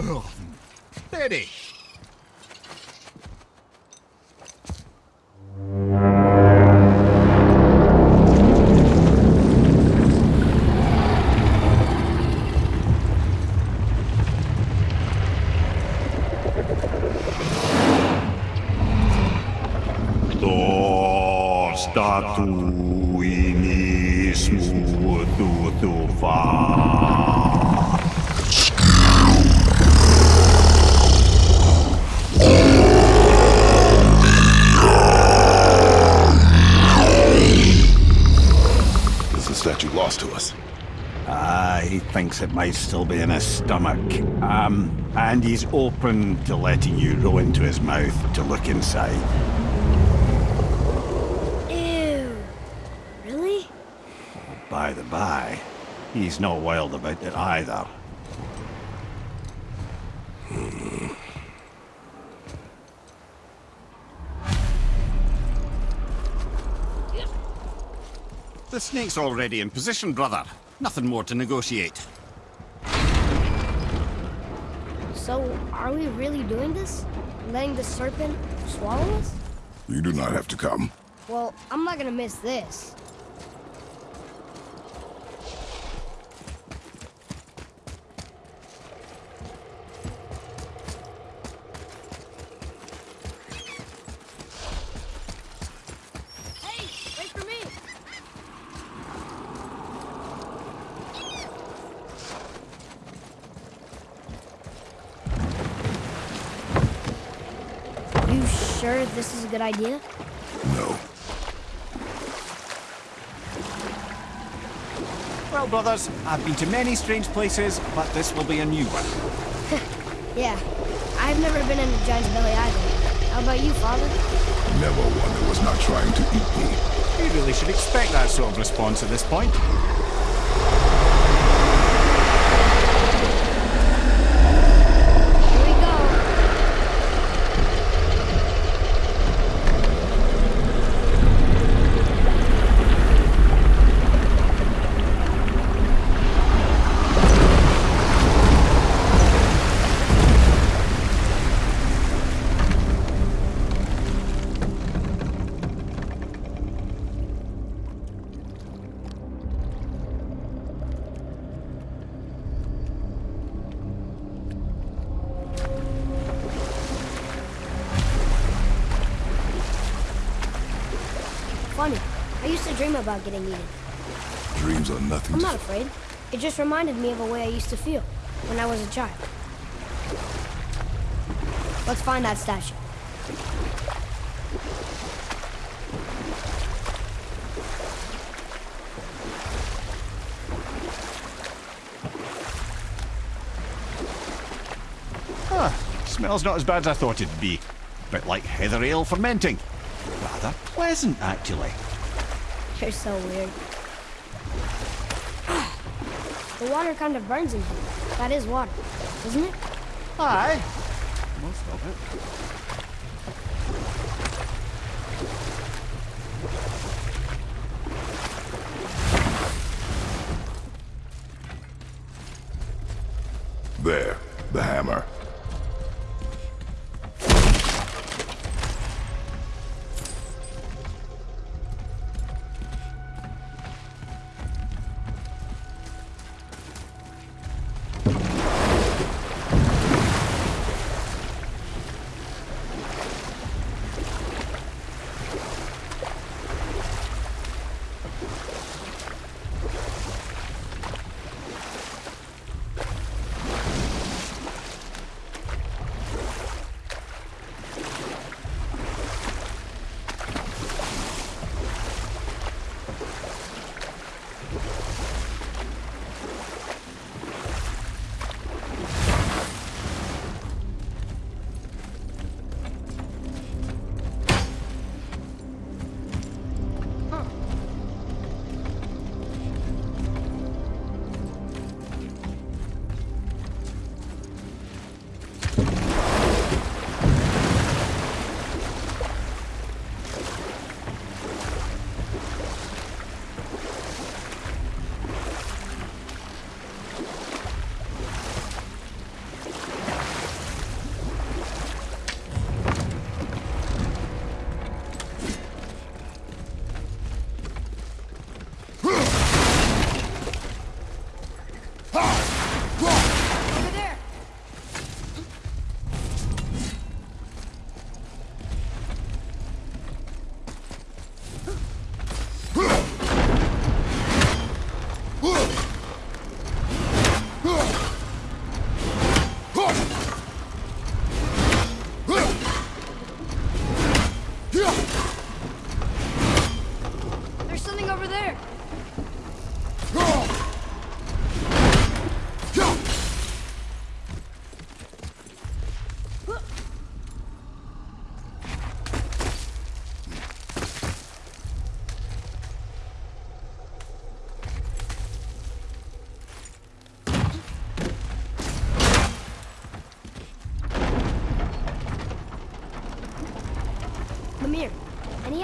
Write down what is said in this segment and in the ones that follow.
Oh, steady. To statuini thinks it might still be in his stomach. Um, and he's open to letting you roll into his mouth to look inside. Ew. Really? By the by, he's not wild about it either. The snake's already in position, brother. Nothing more to negotiate. So, are we really doing this? Letting the serpent swallow us? You do not have to come. Well, I'm not gonna miss this. Hey, wait for me! You sure this is a good idea? No. Well, brothers, I've been to many strange places, but this will be a new one. Yeah. I've never been in a giant's belly either. How about you, father? Never one who was not trying to eat me. You really should expect that sort of response at this point. About getting eaten. Dreams are nothing I'm to... not afraid. It just reminded me of a way I used to feel when I was a child. Let's find that statue. Huh. Smells not as bad as I thought it'd be. Bit like heather ale fermenting. Rather pleasant, actually. You're so weird. the water kind of burns in here. That is water, isn't it? Aye. Most of it.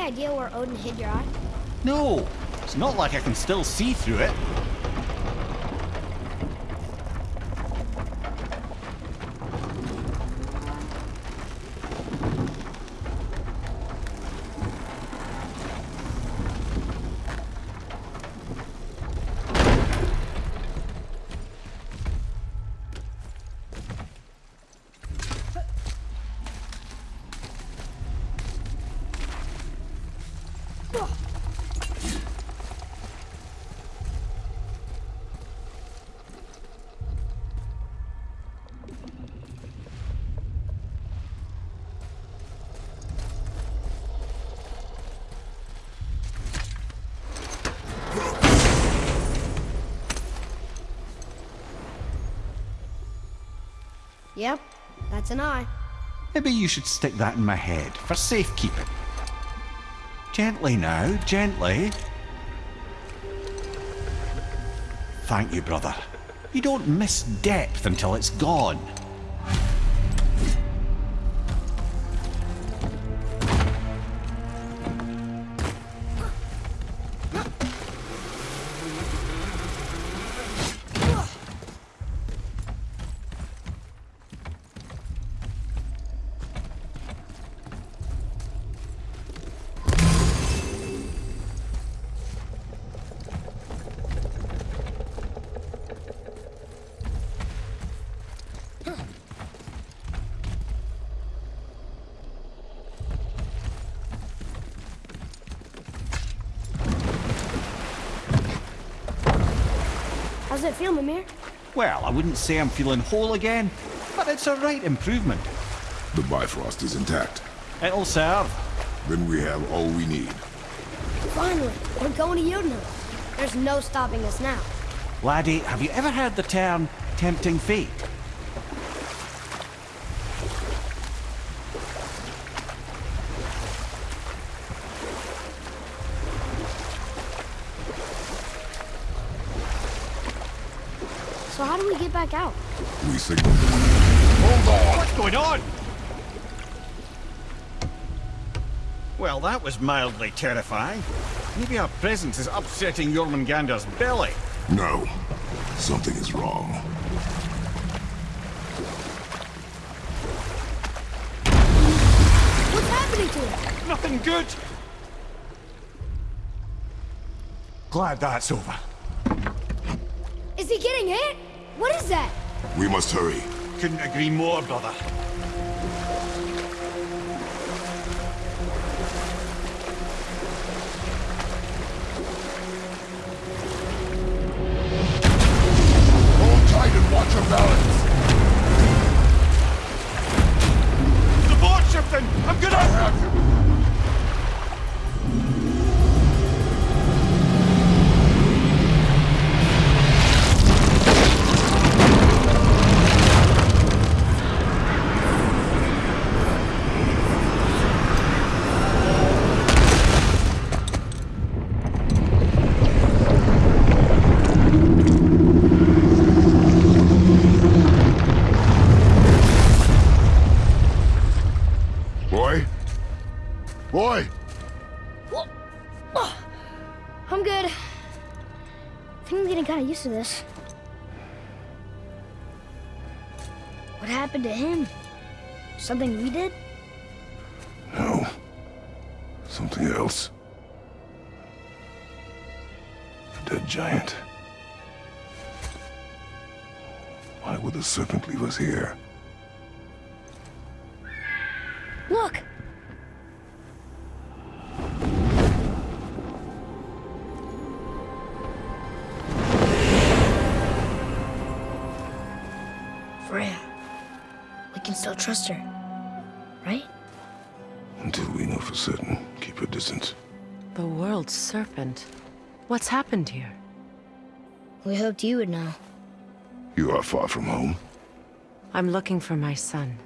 Idea where Odin hid your eye? No, it's not like I can still see through it. Yep, that's an eye. Maybe you should stick that in my head for safekeeping. Gently now, gently. Thank you, brother. You don't miss depth until it's gone. It feel, Mimir? Well, I wouldn't say I'm feeling whole again, but it's a right improvement. The Bifrost is intact. It'll serve. Then we have all we need. Finally, we're going to Jotunheim. There's no stopping us now. Laddie, have you ever heard the term tempting fate? So how do we get back out? We signal. Hold on! What's going on? Well, that was mildly terrifying. Maybe our presence is upsetting Jormungandr's belly. No. Something is wrong. What's happening to him? Nothing good. Glad that's over. Is he getting hit? What is that? We must hurry. Couldn't agree more, brother. Hold tight What happened to him? Something we did? No. Something else. A dead giant. Why would the serpent leave us here? Trust her. Right? Until we know for certain, keep her distance. The world's serpent. What's happened here? We hoped you would know. You are far from home. I'm looking for my son.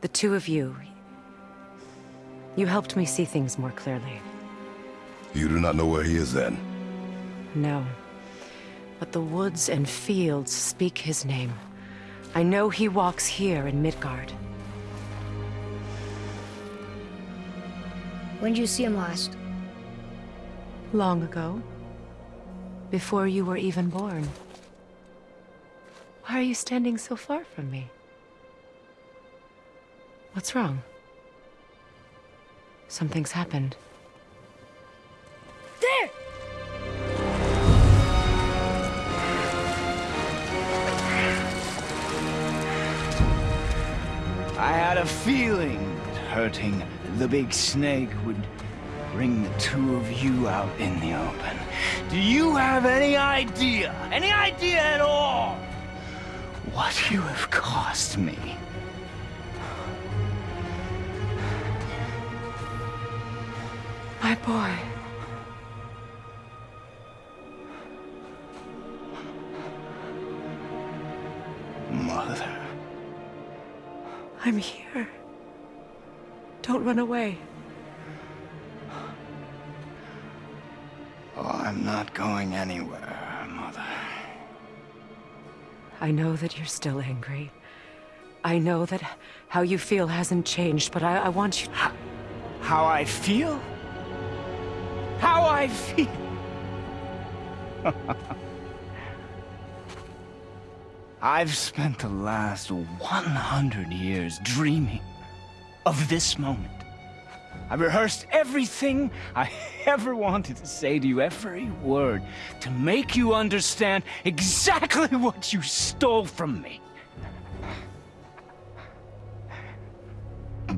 The two of you. You helped me see things more clearly. You do not know where he is then? No. But the woods and fields speak his name. I know he walks here in Midgard. When did you see him last? Long ago. Before you were even born. Why are you standing so far from me? What's wrong? Something's happened. There! I had a feeling that hurting the big snake would bring the two of you out in the open. Do you have any idea, any idea at all, what you have cost me? My boy. I'm here. Don't run away. Oh, I'm not going anywhere, Mother. I know that you're still angry. I know that how you feel hasn't changed, but I, I want you... How I feel? How I feel? I've spent the last 100 years dreaming of this moment. I've rehearsed everything I ever wanted to say to you, every word, to make you understand exactly what you stole from me.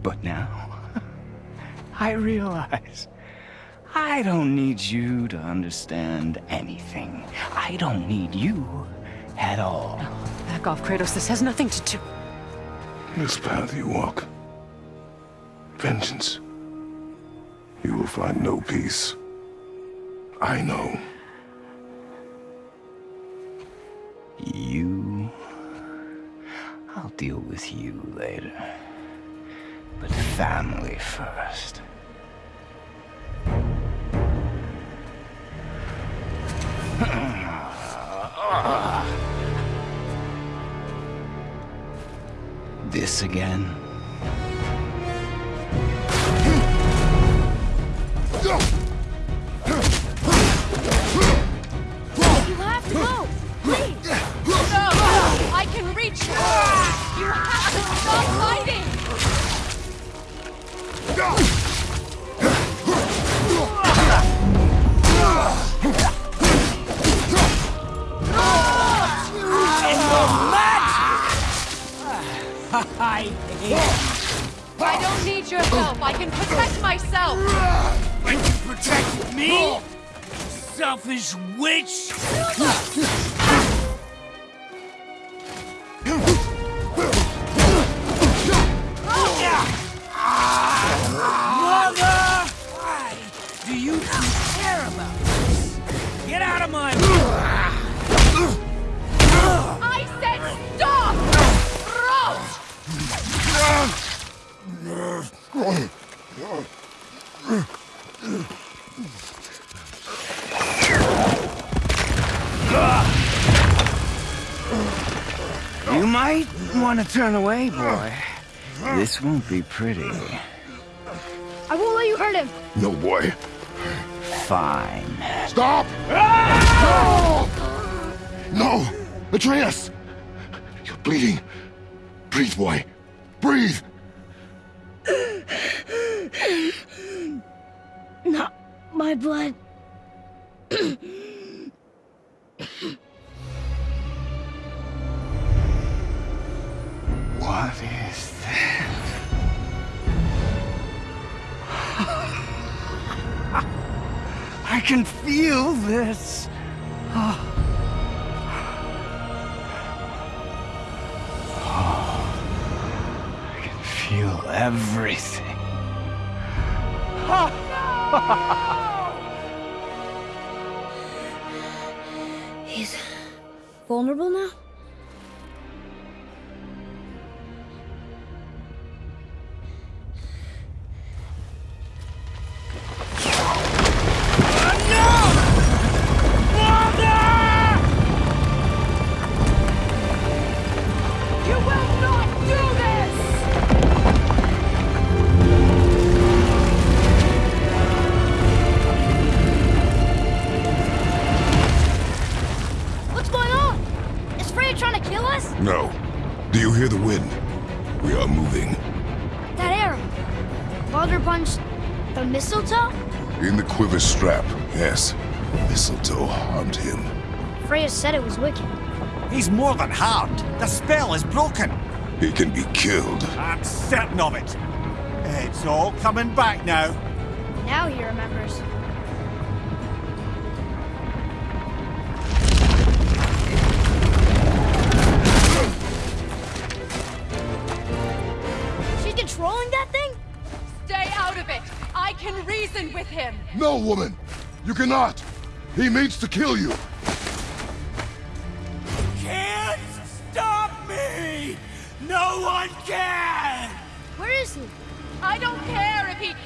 But now, I realize I don't need you to understand anything. I don't need you at all. Back off, Kratos. This has nothing to do... This path you walk. Vengeance. You will find no peace. I know. You... I'll deal with you later. But family first. This again? Want to turn away, boy. This won't be pretty. I won't let you hurt him! No, boy. Fine. Stop! No! No! Atreus! You're bleeding. Breathe, boy. can feel this. Oh. Oh. I can feel everything. Oh, ah. no! He's vulnerable now? More than harmed. The spell is broken. He can be killed. I'm certain of it. It's all coming back now. Now he remembers. She's controlling that thing? Stay out of it! I can reason with him! No, woman! You cannot! He means to kill you!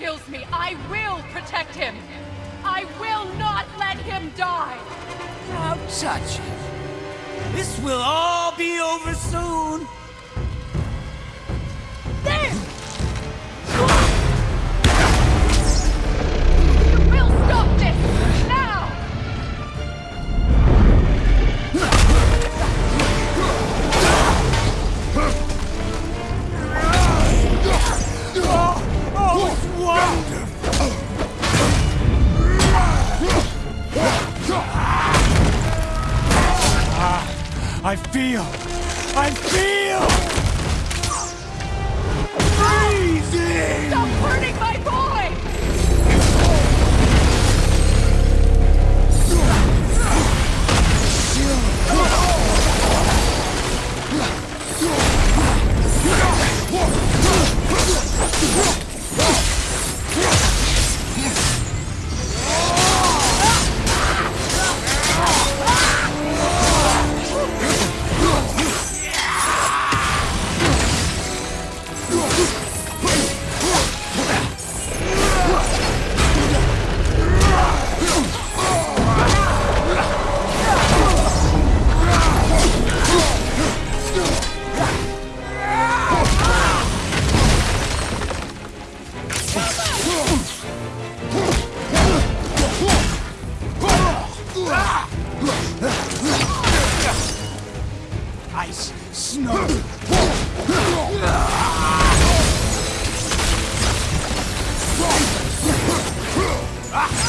Kills me. I will protect him. I will not let him die. Don't touch him. This will all be over soon. Boy!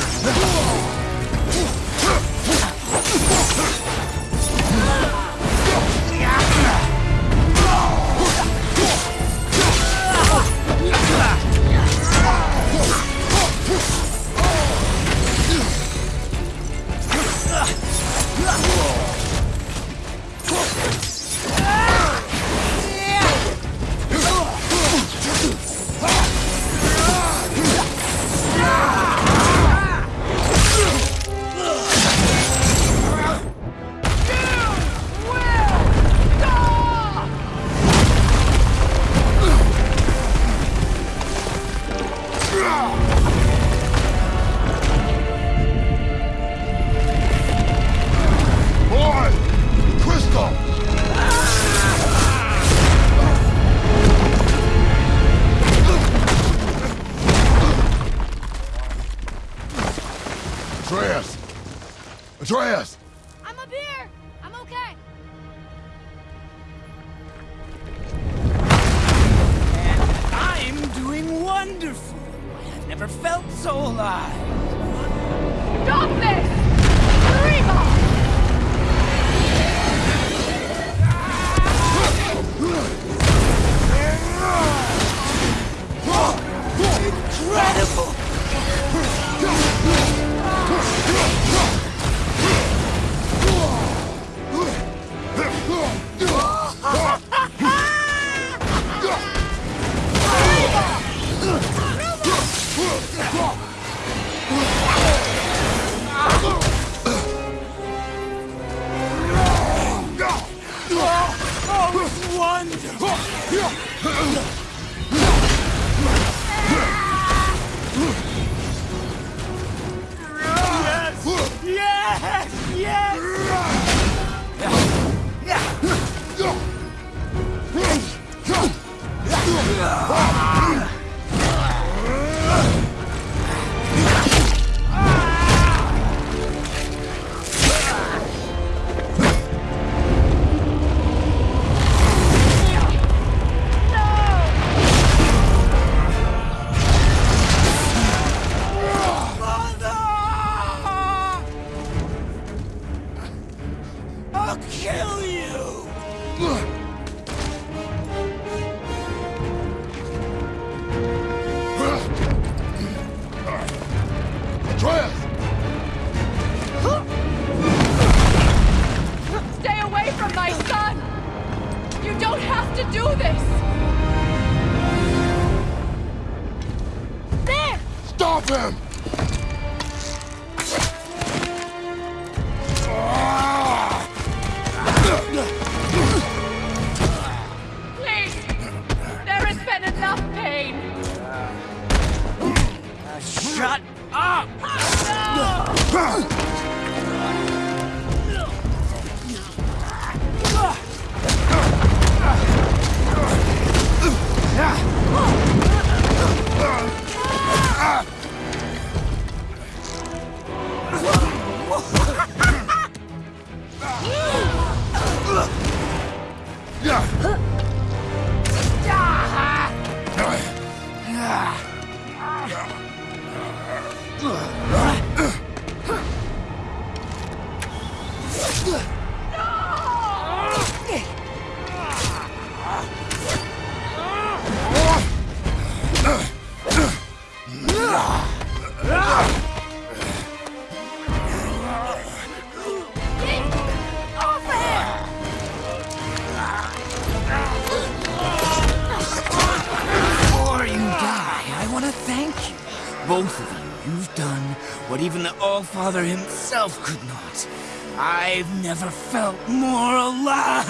All-Father himself could not. I've never felt more alive.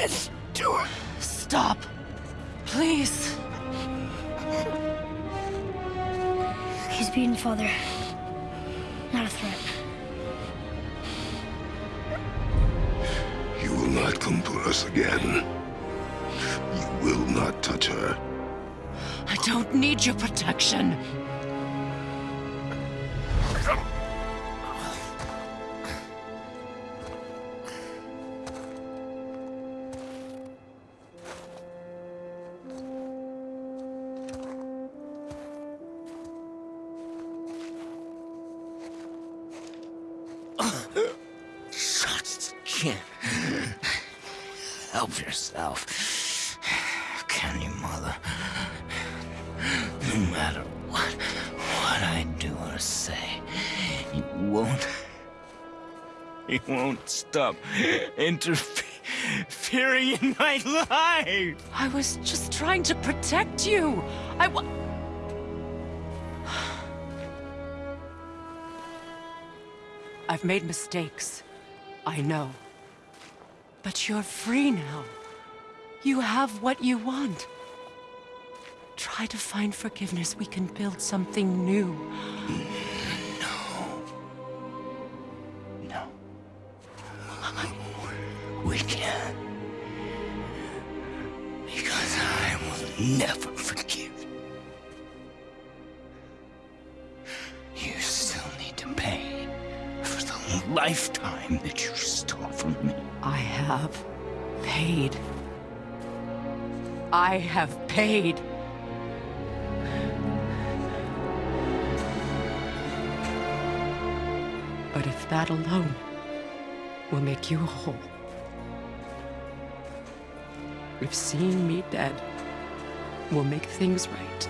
Do it! Do it! Stop. Please. He's beaten father. Not a threat. You will not come for us again. You will not touch her. I don't need your protection. Won't stop interfering. in my life. I was just trying to protect you. I've made mistakes. I know. But you're free now. You have what you want. Try to find forgiveness. We can build something new. We can't. Because I will never forgive. You still need to pay for the lifetime that you stole from me. I have paid. I have paid. But if that alone will make you whole, if seeing me dead will make things right,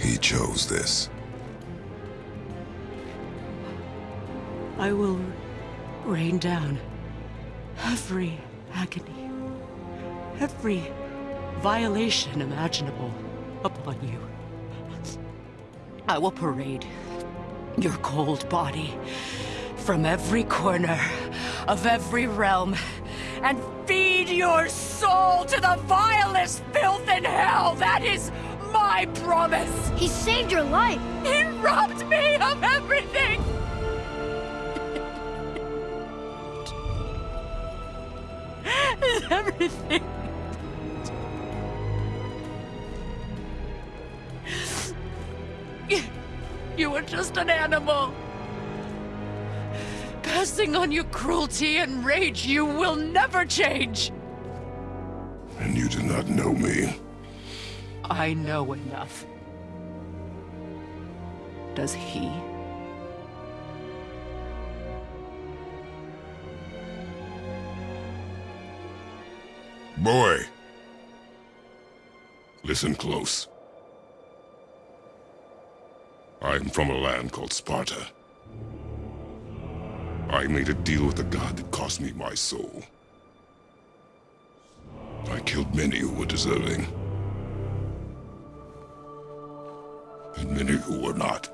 He chose this. I will rain down every agony, every violation imaginable upon you. I will parade your cold body from every corner of every realm and feed your soul to the vilest filth in hell. That is my promise. He saved your life! He robbed me of everything. everything. You were just an animal. Passing on your cruelty and rage, you will never change. And you do not know me. I know enough. Does he? Boy! Listen close. I am from a land called Sparta. I made a deal with a god that cost me my soul. I killed many who were deserving. And many who were not.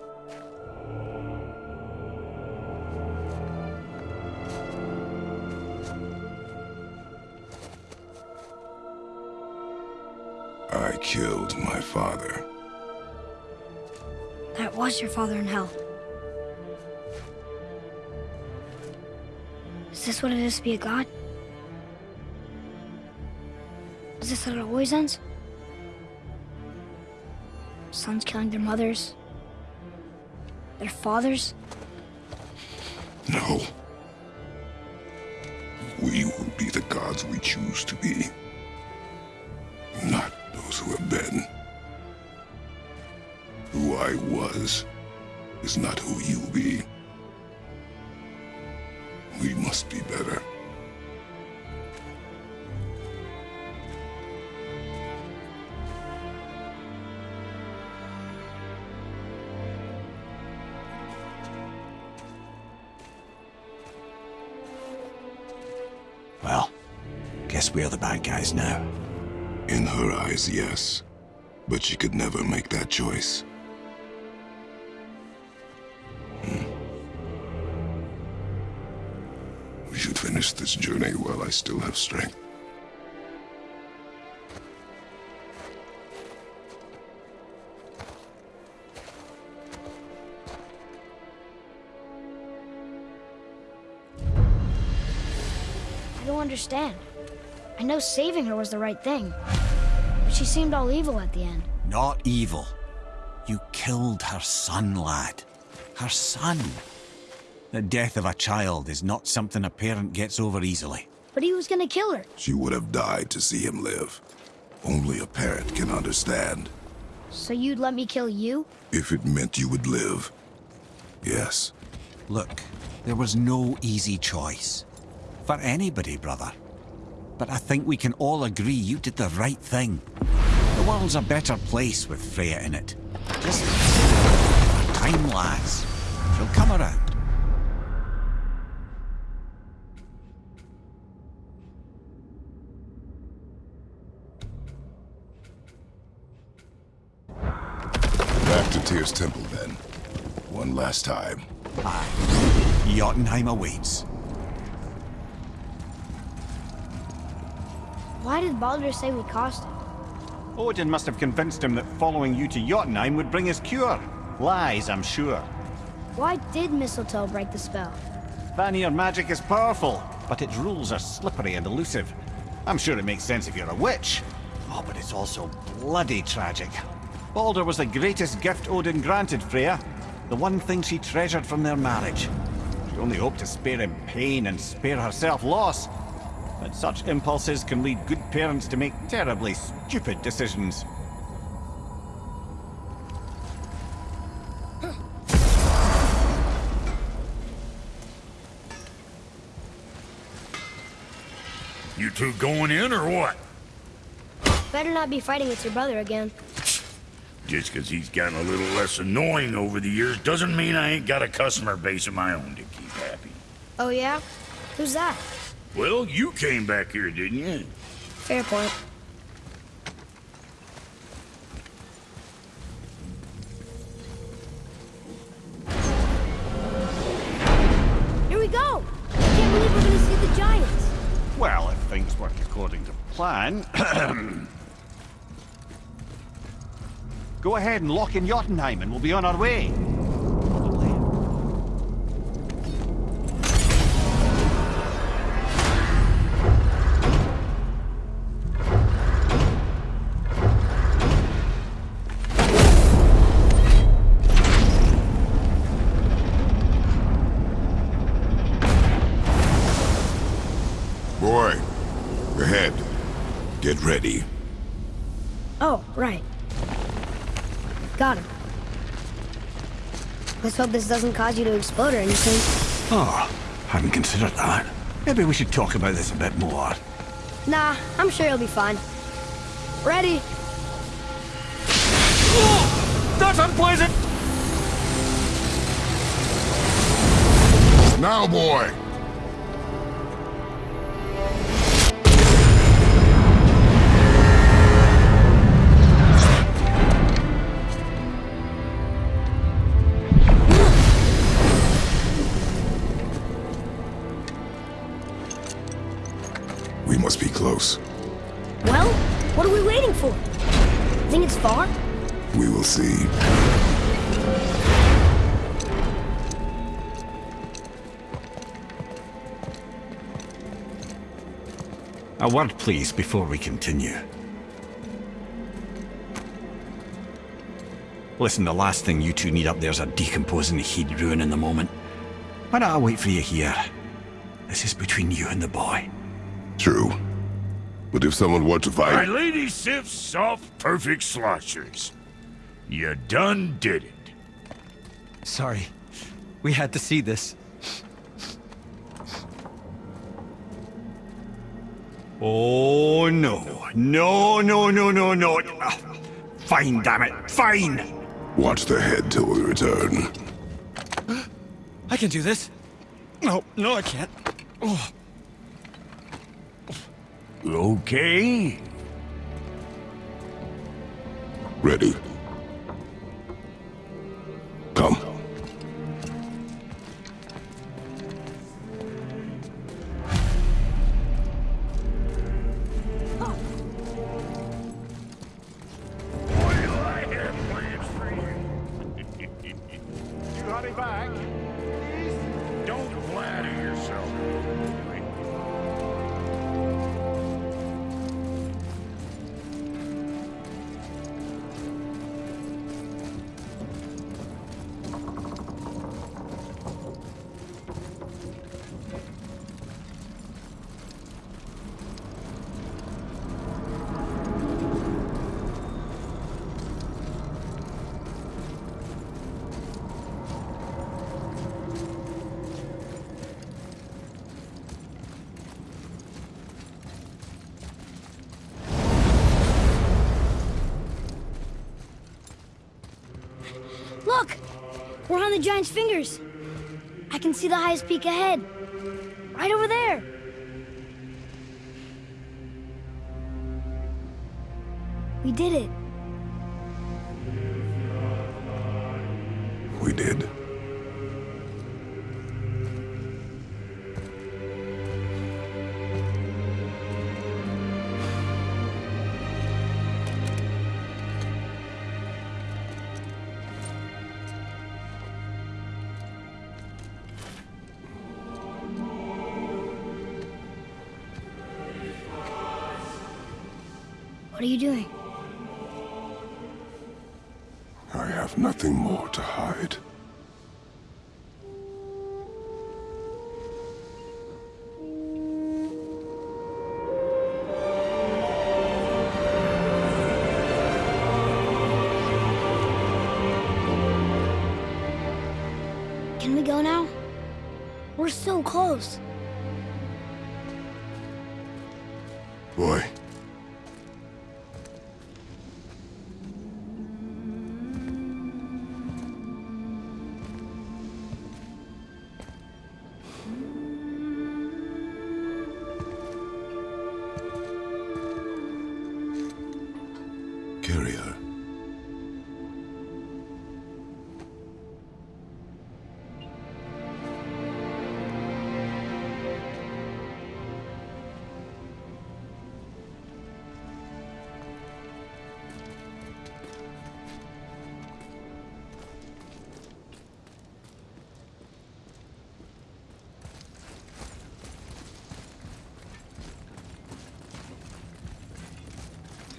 I killed my father. That was your father in hell. Is this what it is to be a god? Is this how it always ends? Sons killing their mothers? Their fathers? No. We will be the gods we choose to be. not who you be. We must be better. Well, guess we are the bad guys now. In her eyes, yes. But she could never make that choice. We finish this journey while I still have strength. I don't understand. I know saving her was the right thing. But she seemed all evil at the end. Not evil. You killed her son, lad. Her son. The death of a child is not something a parent gets over easily. But he was gonna kill her. She would have died to see him live. Only a parent can understand. So you'd let me kill you? If it meant you would live. Yes. Look, there was no easy choice. For anybody, brother. But I think we can all agree you did the right thing. The world's a better place with Freya in it. Just... time lasts. She'll come around. Back temple then. One last time. Aye. Jotunheim awaits. Why did Baldur say we cost him? Odin must have convinced him that following you to Jotunheim would bring his cure. Lies, I'm sure. Why did Mistletoe break the spell? Vanir magic is powerful, but its rules are slippery and elusive. I'm sure it makes sense if you're a witch. Oh, but it's also bloody tragic. Baldur was the greatest gift Odin granted Freya. The one thing she treasured from their marriage. She only hoped to spare him pain and spare herself loss. But such impulses can lead good parents to make terribly stupid decisions. You two going in or what? Better not be fighting with your brother again. Just 'cause he's gotten a little less annoying over the years doesn't mean I ain't got a customer base of my own to keep happy. Oh yeah? Who's that? Well, you came back here, didn't you? Fair point. Here we go! I can't believe we're gonna see the giants. Well, if things work according to plan... Go ahead and lock in Jotunheim and we'll be on our way. Let's hope this doesn't cause you to explode or anything. Oh, hadn't considered that. Maybe we should talk about this a bit more. Nah, I'm sure you'll be fine. Ready? That's unpleasant! Now, boy! A word, please, before we continue. Listen, the last thing you two need up there's a decomposing heat ruin in the moment. Why don't I wait for you here? This is between you and the boy. True. But if someone were to fight... My fight... lady sips soft, perfect sloshers. You done did it. Sorry. We had to see this. Oh, no. No, no, no, no, no. Ah, Fine, damn it. Fine! Watch the head till we return. I can do this. No, no, I can't. Oh. Okay. Ready. Look! We're on the giant's fingers. I can see the highest peak ahead. Right over there. We did it. We did.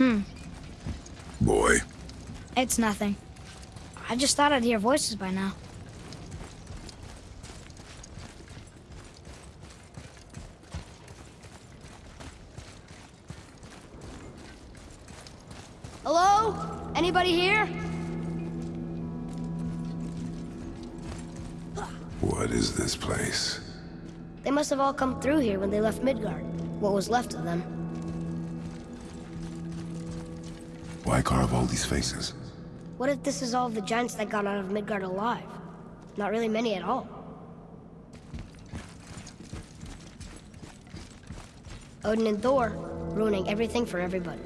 Hmm. Boy. It's nothing. I just thought I'd hear voices by now. Hello? Anybody here? What is this place? They must have all come through here when they left Midgard. What was left of them. Why carve all these faces? What if this is all the giants that got out of Midgard alive? Not really many at all. Odin and Thor, ruining everything for everybody.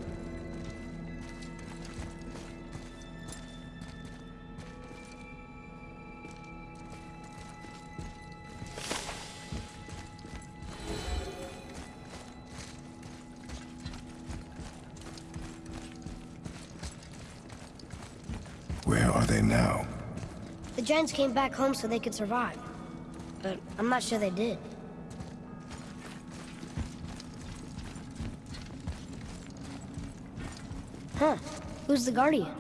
The giants came back home so they could survive. But I'm not sure they did. Huh. Who's the Guardian?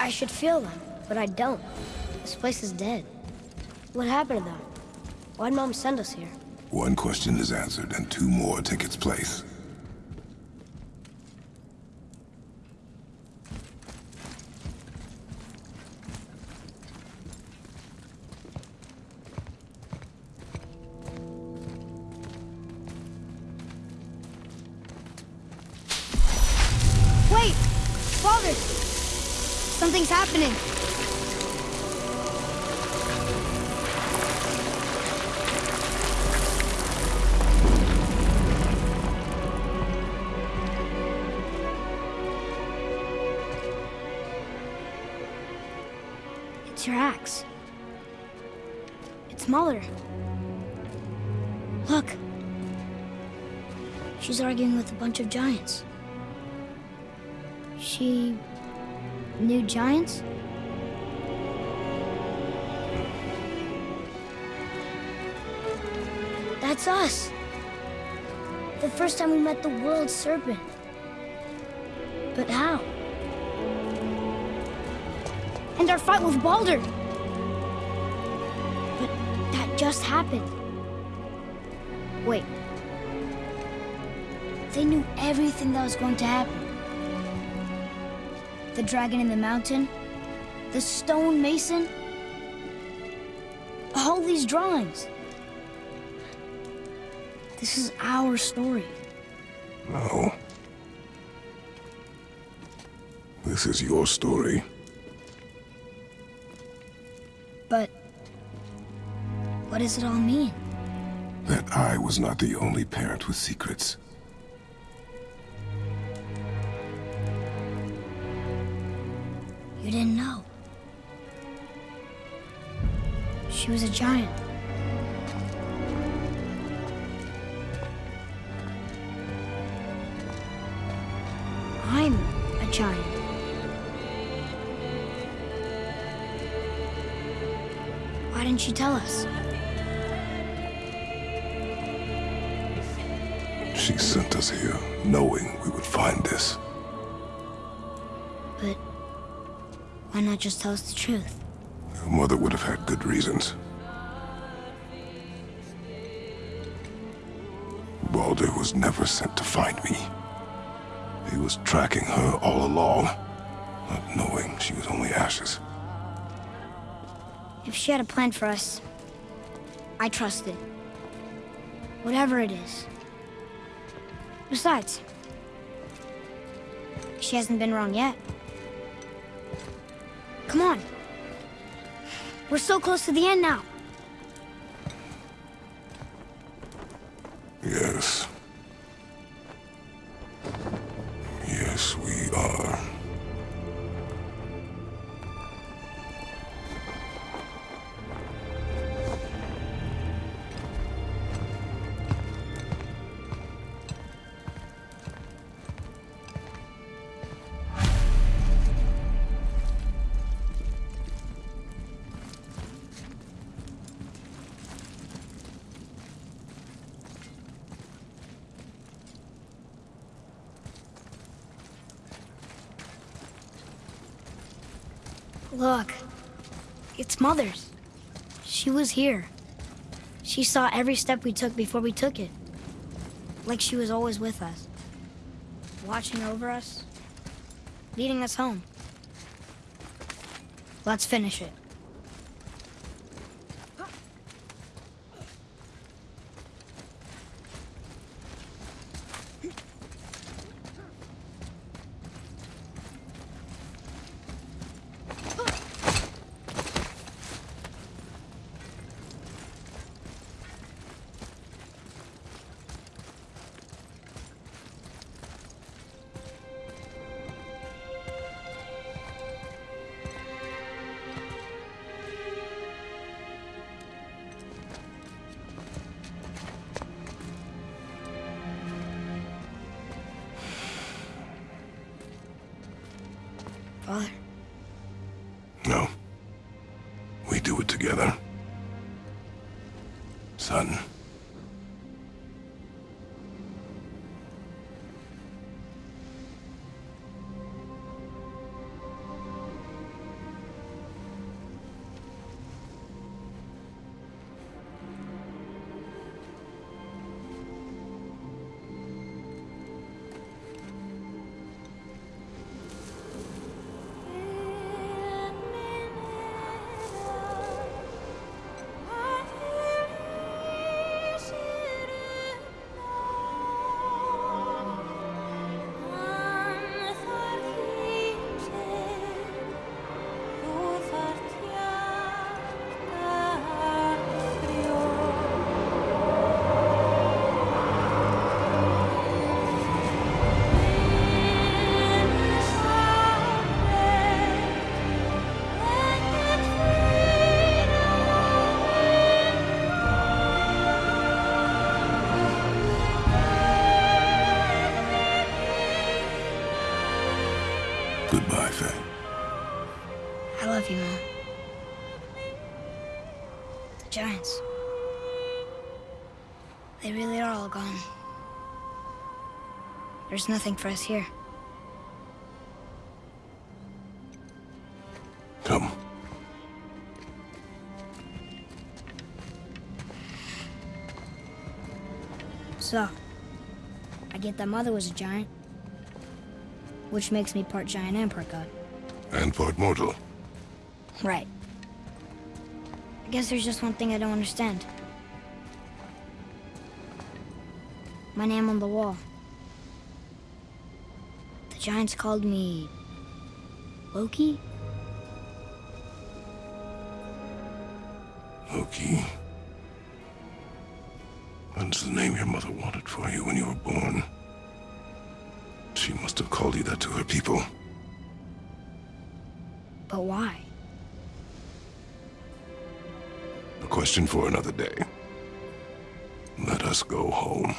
I should feel them, but I don't. This place is dead. What happened to them? Why'd Mom send us here? One question is answered, and two more take its place. First time we met the world serpent. But how? And our fight with Baldur. But that just happened. Wait. They knew everything that was going to happen. The dragon in the mountain, the stone mason, all these drawings. This is our story. No. This is your story. But what does it all mean? That I was not the only parent with secrets. You didn't know. She was a giant. Didn't she tell us? She sent us here, knowing we would find this. But why not just tell us the truth? Your mother would have had good reasons. Baldur was never sent to find me. He was tracking her all along, not knowing she was only ashes. She had a plan for us, I trust it. Whatever it is. Besides, she hasn't been wrong yet. Come on. We're so close to the end now. Look. It's Mother's. She was here. She saw every step we took before we took it. Like she was always with us. Watching over us. Leading us home. Let's finish it. There's nothing for us here. Come. So, I get that Mother was a giant, which makes me part giant and part god. And part mortal. Right. I guess there's just one thing I don't understand. My name on the wall. The Giants called me... Loki? Loki. That's the name your mother wanted for you when you were born. She must have called you that to her people. But why? A question for another day. Let us go home.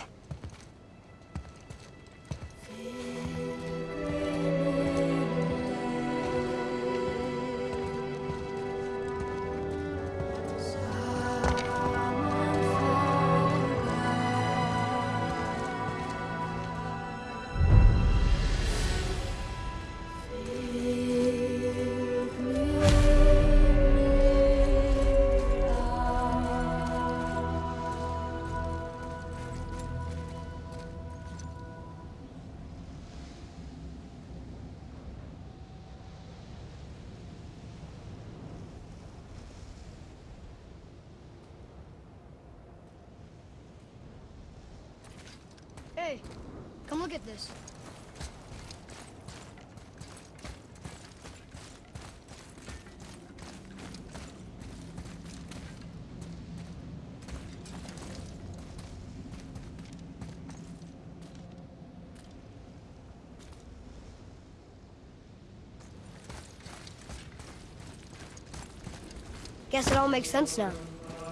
Guess it all makes sense now.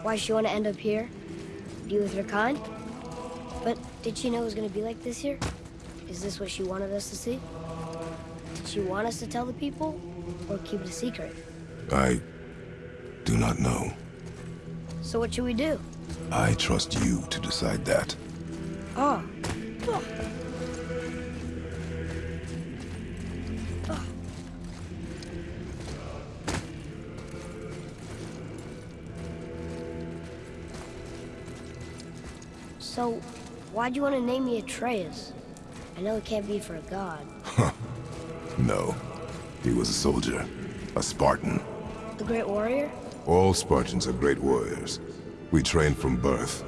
Why she want to end up here? Be with her kind? But did she know it was going to be like this here? Is this what she wanted us to see? Did she want us to tell the people? Or keep it a secret? I do not know. So what should we do? I trust you to decide that. Oh. So, why'd you want to name me Atreus? I know it can't be for a god. No. He was a soldier. A Spartan. The Great Warrior? All Spartans are great warriors. We trained from birth.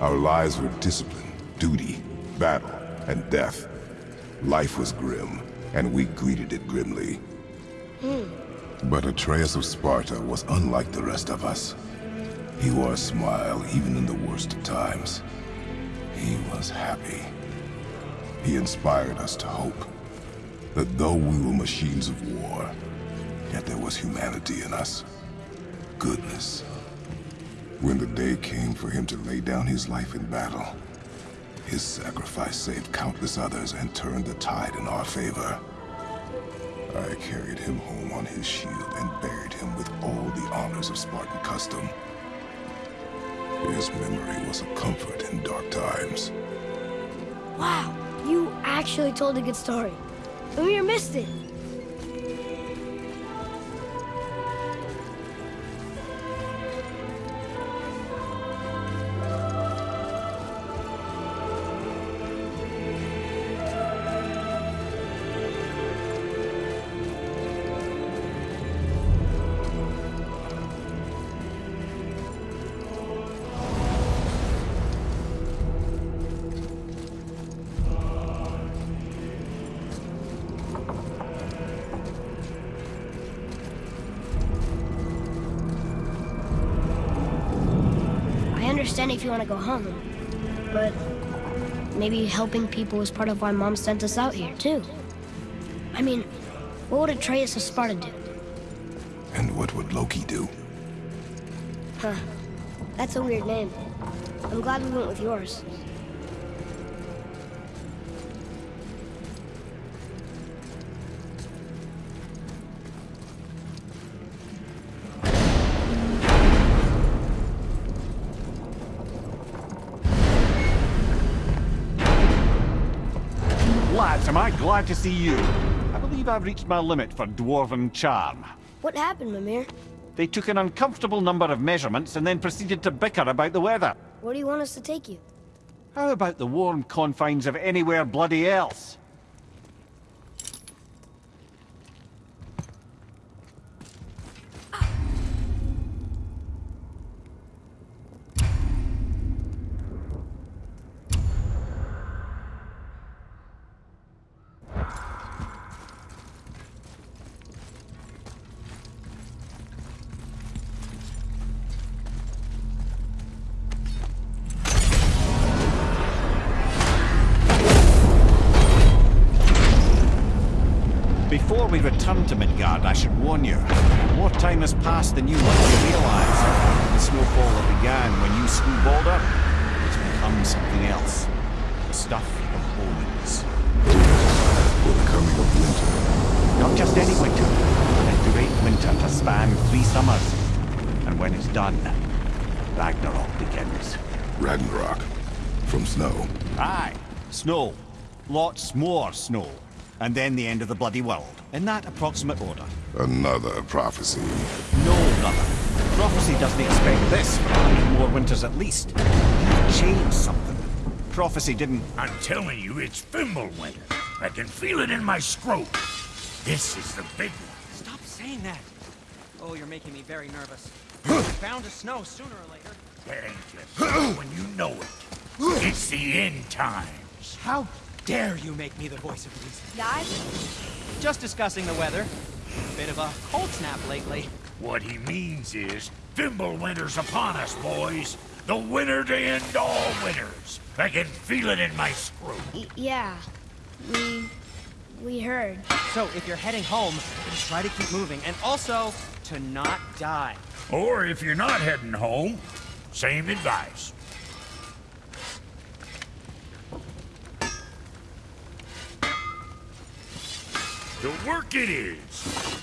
Our lives were discipline, duty, battle, and death. Life was grim, and we greeted it grimly. Hmm. But Atreus of Sparta was unlike the rest of us. He wore a smile even in the worst of times. He was happy. He inspired us to hope that though we were machines of war, yet there was humanity in us. Goodness. When the day came for him to lay down his life in battle, his sacrifice saved countless others and turned the tide in our favor. I carried him home on his shield and buried him with all the honors of Spartan custom. His memory was a comfort in dark times. Wow, you actually told a good story. Mimir missed it. Understand if you want to go home, but maybe helping people is part of why Mom sent us out here, too. I mean, what would Atreus of Sparta do? And what would Loki do? Huh. That's a weird name. I'm glad we went with yours. To see you. I believe I've reached my limit for dwarven charm. What happened, Mimir? They took an uncomfortable number of measurements and then proceeded to bicker about the weather. Where do you want us to take you? How about the warm confines of anywhere bloody else? Summers. And when it's done, Ragnarok begins. Ragnarok. From snow. Aye, snow. Lots more snow. And then the end of the bloody world. In that approximate order. Another prophecy. No, brother. Prophecy doesn't expect this for a hundred more winters at least. You've changed something. Prophecy didn't... I'm telling you, it's Fimbulwinter. I can feel it in my scrotum. This is the big one. Stop saying that. Oh, you're making me very nervous. Bound to snow sooner or later. That ain't just when you know it. It's the end times. How dare you make me the voice of reason? Guys? Just discussing the weather. Bit of a cold snap lately. What he means is, Fimbulwinter's upon us, boys. The winter to end all winters. I can feel it in my scrotum. Y yeah. We... we heard. So, if you're heading home, just try to keep moving, and also to not die. Or if you're not heading home, same advice. To work it is.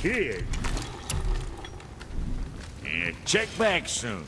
Kid. And check back soon.